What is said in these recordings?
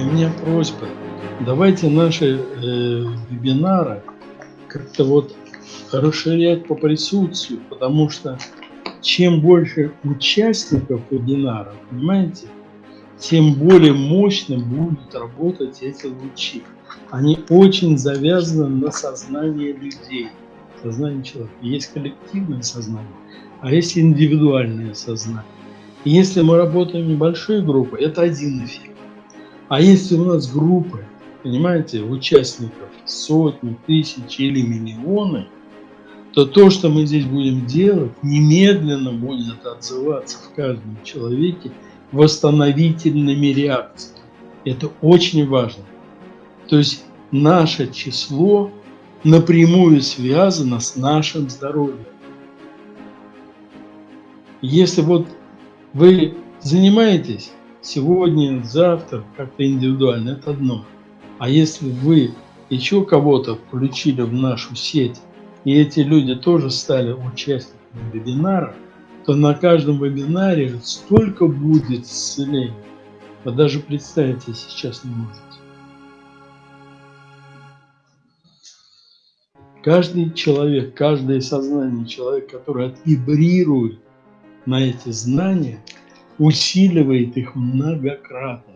И у меня просьба, давайте наши э, вебинары как-то вот расширять по присутствию, потому что чем больше участников вебинара, понимаете, тем более мощно будут работать эти лучи. Они очень завязаны на сознание людей, сознание человека. Есть коллективное сознание, а есть индивидуальное сознание. И если мы работаем небольшой группой, это один эффект. А если у нас группы, понимаете, участников сотни, тысячи или миллионы, то то, что мы здесь будем делать, немедленно будет отзываться в каждом человеке восстановительными реакциями. Это очень важно. То есть наше число напрямую связано с нашим здоровьем. Если вот вы занимаетесь сегодня, завтра, как-то индивидуально, это одно. А если вы еще кого-то включили в нашу сеть, и эти люди тоже стали участниками вебинара, то на каждом вебинаре столько будет исцелений. Вы даже представить себе сейчас не можете. Каждый человек, каждое сознание человека, который отвибрирует на эти знания, усиливает их многократно.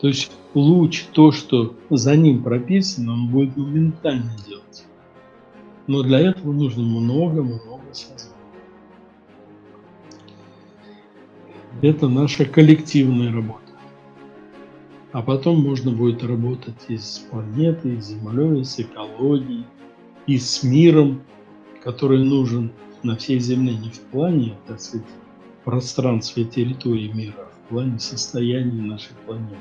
То есть луч, то, что за ним прописано, он будет моментально делать. Но для этого нужно много-много сознания. Это наша коллективная работа. А потом можно будет работать и с планетой, и с Землей, и с экологией, и с миром, который нужен на всей Земле не в плане, так сказать, пространства и территории мира, а в плане состояния нашей планеты.